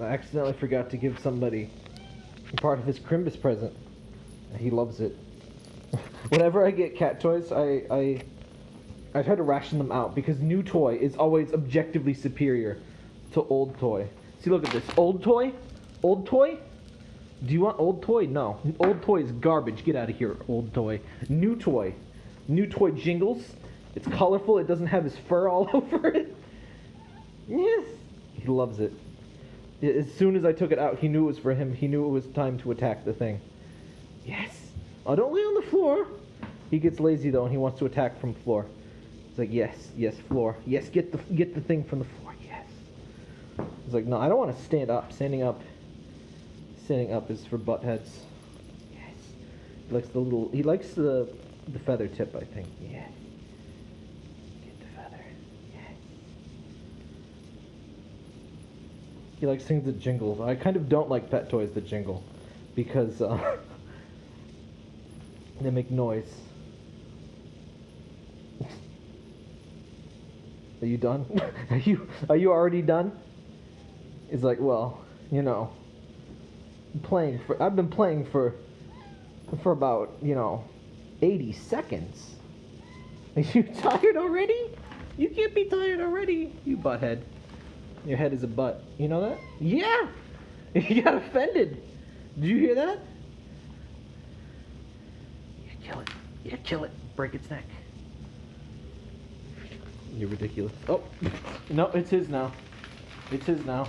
I accidentally forgot to give somebody part of his Crimbus present. He loves it. Whenever I get cat toys, I, I I try to ration them out because new toy is always objectively superior to old toy. See, look at this. Old toy? Old toy? Do you want old toy? No. Old toy is garbage. Get out of here, old toy. New toy. New toy jingles. It's colorful. It doesn't have his fur all over it. Yes. He loves it. As soon as I took it out, he knew it was for him. He knew it was time to attack the thing. Yes. Oh, don't lay on the floor. He gets lazy though, and he wants to attack from floor. It's like yes, yes, floor. Yes, get the get the thing from the floor. Yes. He's like, no, I don't want to stand up. Standing up. Standing up is for butt heads. Yes. He likes the little. He likes the the feather tip. I think. Yes. Get the feather. Yes. He likes things that jingle. I kind of don't like pet toys that jingle, because uh, they make noise. Are you done? are you are you already done? It's like, well, you know, playing for I've been playing for for about, you know, 80 seconds. Are you tired already? You can't be tired already, you butthead. Your head is a butt. You know that? Yeah! You got offended. Did you hear that? Yeah, kill it. Yeah, kill it. Break its neck. You're ridiculous. Oh, no, it's his now. It's his now.